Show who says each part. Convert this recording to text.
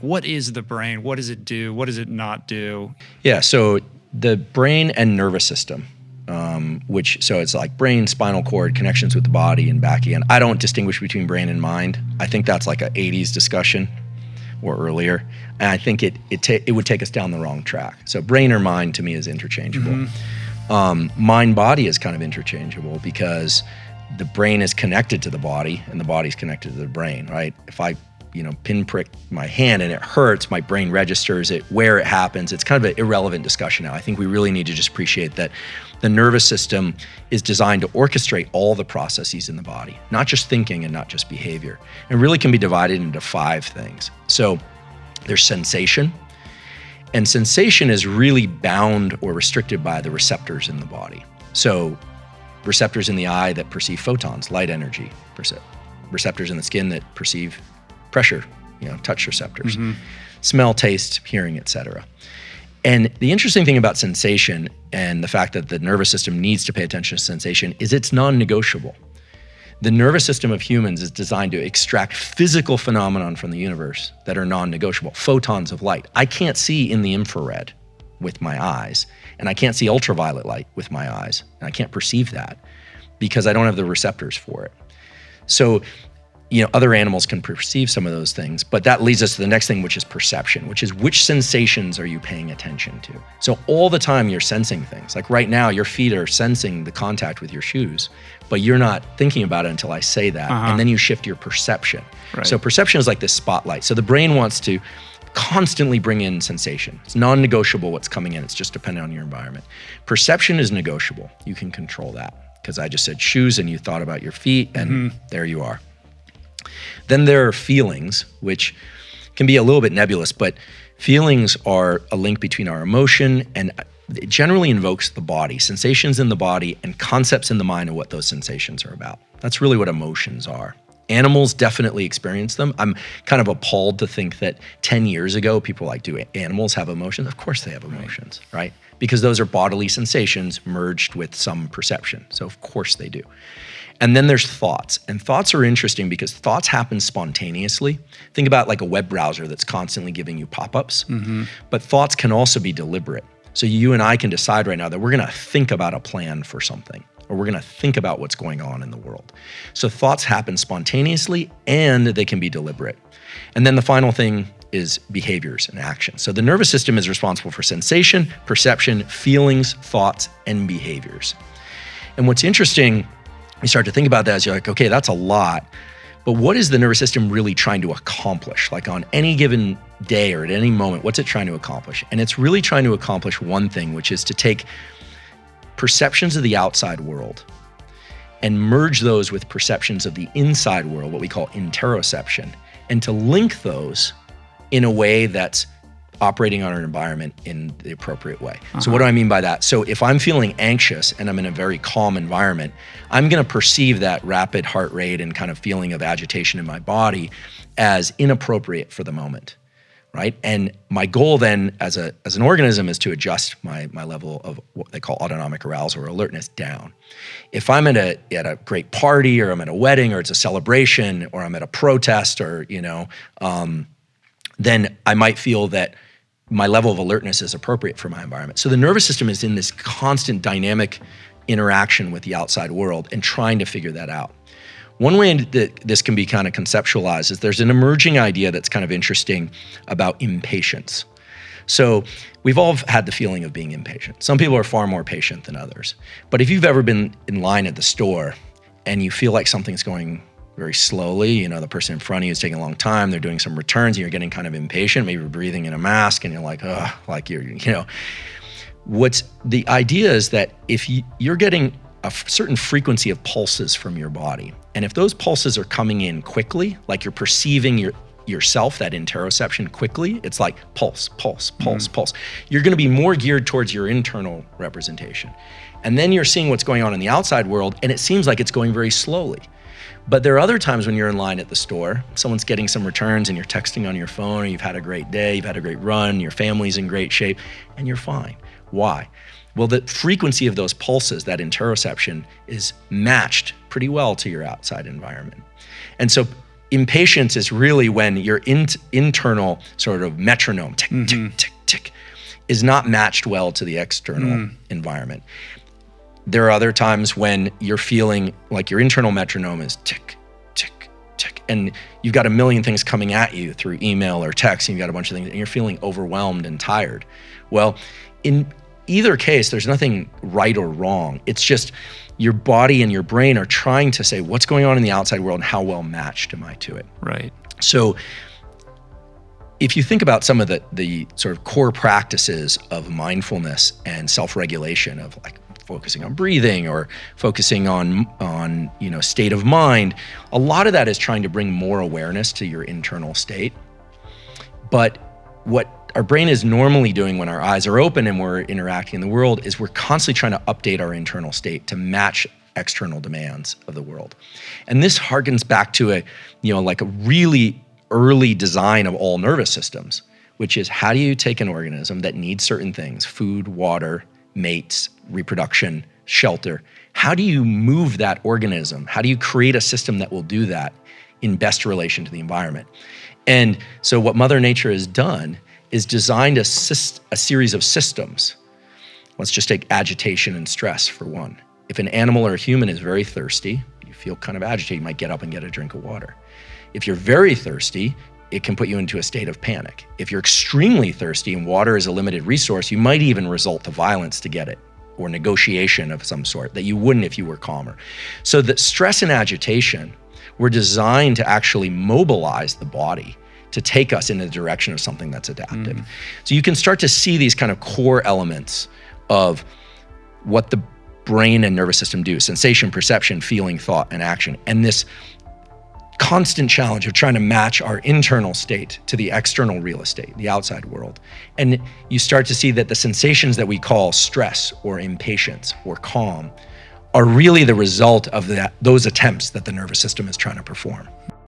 Speaker 1: What is the brain? What does it do? What does it not do?
Speaker 2: Yeah, so the brain and nervous system, um, which so it's like brain, spinal cord, connections with the body, and back again. I don't distinguish between brain and mind. I think that's like a '80s discussion or earlier, and I think it it it would take us down the wrong track. So brain or mind to me is interchangeable.
Speaker 1: Mm-hmm.
Speaker 2: Um, mind body is kind of interchangeable because the brain is connected to the body and the body's connected to the brain, right? If I you know, pinprick my hand and it hurts, my brain registers it, where it happens. It's kind of an irrelevant discussion now. I think we really need to just appreciate that the nervous system is designed to orchestrate all the processes in the body, not just thinking and not just behavior. It really can be divided into five things. So there's sensation, and sensation is really bound or restricted by the receptors in the body. So receptors in the eye that perceive photons, light energy, receptors in the skin that perceive pressure, you know, touch receptors, mm-hmm. smell, taste, hearing, etc. And the interesting thing about sensation and the fact that the nervous system needs to pay attention to sensation is it's non-negotiable. The nervous system of humans is designed to extract physical phenomenon from the universe that are non-negotiable, photons of light. I can't see in the infrared with my eyes, and I can't see ultraviolet light with my eyes, and I can't perceive that because I don't have the receptors for it. So you know, other animals can perceive some of those things, but that leads us to the next thing, which is perception, which is which sensations are you paying attention to? So all the time you're sensing things. Like right now, your feet are sensing the contact with your shoes, but you're not thinking about it until I say that. Uh-huh. And then you shift your perception. Right. So perception is like this spotlight. So the brain wants to constantly bring in sensation. It's non-negotiable what's coming in. It's just dependent on your environment. Perception is negotiable. You can control that because I just said shoes and you thought about your feet and mm-hmm. there you are. Then there are feelings, which can be a little bit nebulous, but feelings are a link between our emotion and uh, it generally invokes the body, sensations in the body, and concepts in the mind of what those sensations are about. That's really what emotions are. Animals definitely experience them. I'm kind of appalled to think that 10 years ago, people were like, do animals have emotions? Of course they have emotions, right? right? Because those are bodily sensations merged with some perception. So, of course they do. And then there's thoughts. And thoughts are interesting because thoughts happen spontaneously. Think about like a web browser that's constantly giving you pop ups. Mm-hmm. But thoughts can also be deliberate. So you and I can decide right now that we're going to think about a plan for something or we're going to think about what's going on in the world. So thoughts happen spontaneously and they can be deliberate. And then the final thing is behaviors and actions. So the nervous system is responsible for sensation, perception, feelings, thoughts, and behaviors. And what's interesting you start to think about that as you're like, okay, that's a lot. But what is the nervous system really trying to accomplish? Like on any given day or at any moment, what's it trying to accomplish? And it's really trying to accomplish one thing, which is to take perceptions of the outside world and merge those with perceptions of the inside world, what we call interoception, and to link those in a way that's operating on an environment in the appropriate way. Uh-huh. So what do I mean by that? So if I'm feeling anxious and I'm in a very calm environment, I'm going to perceive that rapid heart rate and kind of feeling of agitation in my body as inappropriate for the moment. Right. And my goal then as a as an organism is to adjust my my level of what they call autonomic arousal or alertness down. If I'm at a at a great party or I'm at a wedding or it's a celebration or I'm at a protest or, you know, um, then I might feel that my level of alertness is appropriate for my environment. So the nervous system is in this constant dynamic interaction with the outside world and trying to figure that out. One way that this can be kind of conceptualized is there's an emerging idea that's kind of interesting about impatience. So we've all had the feeling of being impatient. Some people are far more patient than others. But if you've ever been in line at the store and you feel like something's going very slowly. You know, the person in front of you is taking a long time. They're doing some returns, and you're getting kind of impatient. Maybe you're breathing in a mask, and you're like, ugh, like you're, you know. What's the idea is that if you, you're getting a certain frequency of pulses from your body, and if those pulses are coming in quickly, like you're perceiving your yourself, that interoception quickly, it's like pulse, pulse, pulse, mm-hmm. pulse. You're going to be more geared towards your internal representation. And then you're seeing what's going on in the outside world, and it seems like it's going very slowly. But there are other times when you're in line at the store, someone's getting some returns and you're texting on your phone, or you've had a great day, you've had a great run, your family's in great shape, and you're fine. Why? Well, the frequency of those pulses, that interoception, is matched pretty well to your outside environment. And so impatience is really when your in, internal sort of metronome tick tick mm-hmm. tick tick is not matched well to the external mm. environment. There are other times when you're feeling like your internal metronome is tick tick tick and you've got a million things coming at you through email or text and you've got a bunch of things and you're feeling overwhelmed and tired. Well, in either case, there's nothing right or wrong. It's just your body and your brain are trying to say what's going on in the outside world and how well matched am I to it.
Speaker 1: Right.
Speaker 2: So if you think about some of the the sort of core practices of mindfulness and self-regulation of like focusing on breathing or focusing on on you know state of mind a lot of that is trying to bring more awareness to your internal state but what our brain is normally doing when our eyes are open and we're interacting in the world is we're constantly trying to update our internal state to match external demands of the world. And this harkens back to a, you know, like a really early design of all nervous systems, which is how do you take an organism that needs certain things, food, water, mates, reproduction, shelter, how do you move that organism? How do you create a system that will do that in best relation to the environment? And so what Mother Nature has done is designed a, a series of systems. Let's just take agitation and stress for one. If an animal or a human is very thirsty, you feel kind of agitated, you might get up and get a drink of water. If you're very thirsty, it can put you into a state of panic. If you're extremely thirsty and water is a limited resource, you might even resort to violence to get it or negotiation of some sort that you wouldn't if you were calmer. So that stress and agitation were designed to actually mobilize the body to take us in the direction of something that's adaptive. Mm. So you can start to see these kind of core elements of what the brain and nervous system do sensation, perception, feeling, thought, and action. And this constant challenge of trying to match our internal state to the external real estate, the outside world. And you start to see that the sensations that we call stress or impatience or calm are really the result of that, those attempts that the nervous system is trying to perform.